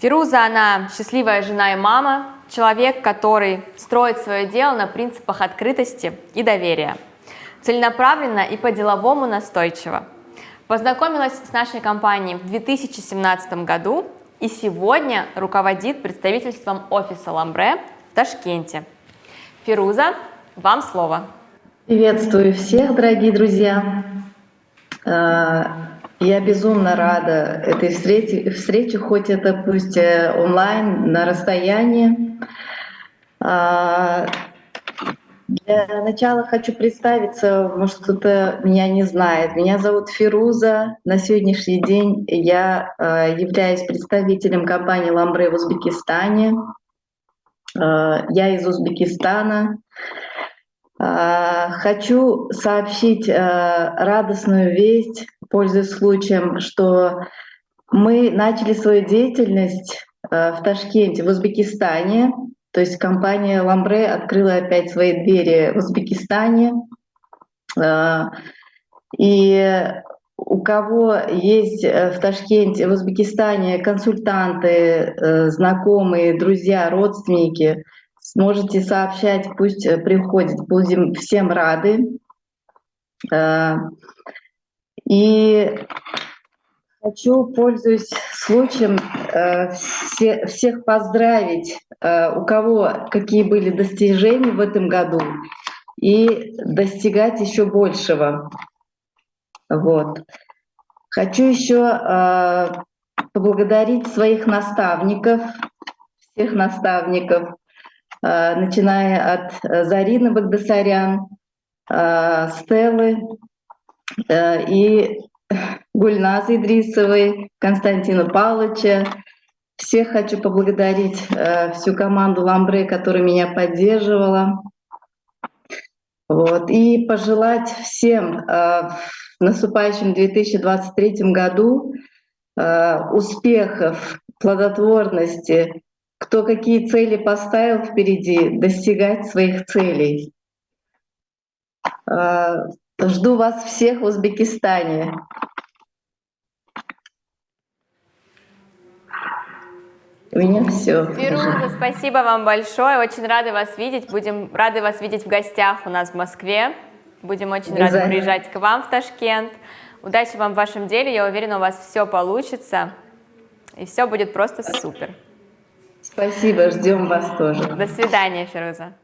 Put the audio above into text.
Фируза, она счастливая жена и мама, человек, который строит свое дело на принципах открытости и доверия, целенаправленно и по-деловому настойчиво. Познакомилась с нашей компанией в 2017 году и сегодня руководит представительством офиса Ламбре в Ташкенте. Фируза, вам слово. Приветствую всех, дорогие друзья. Э, я безумно рада этой встрече, встрече хоть это пусть э, онлайн, на расстоянии. Э, для начала хочу представиться, может кто-то меня не знает. Меня зовут Фируза. На сегодняшний день я являюсь представителем компании «Ламбре» в Узбекистане. Я из Узбекистана. А, хочу сообщить а, радостную весть, пользуясь случаем, что мы начали свою деятельность а, в Ташкенте, в Узбекистане. То есть компания «Ламбре» открыла опять свои двери в Узбекистане. И у кого есть э, в Ташкенте, в Узбекистане консультанты, э, знакомые, друзья, родственники – Сможете сообщать, пусть э, приходит, будем всем рады. Э, и хочу, пользуясь случаем, э, всех поздравить, у кого какие были достижения в этом году, и достигать еще большего. Вот. Хочу еще поблагодарить своих наставников, всех наставников, Э, начиная от э, Зарины Багдасарян, э, Стеллы и Гульназы Идрисовой, Константина Павловича. Всех хочу поблагодарить, всю команду Ламбре, которая меня поддерживала. Вот. И пожелать всем в наступающем 2023 году успехов, плодотворности, кто какие цели поставил впереди, достигать своих целей. Жду вас всех в Узбекистане. У меня все. Фируза, спасибо вам большое. Очень рады вас видеть. Будем рады вас видеть в гостях у нас в Москве. Будем очень рады приезжать к вам в Ташкент. Удачи вам в вашем деле. Я уверена, у вас все получится. И все будет просто супер. Спасибо, ждем вас тоже. До свидания, Фируза.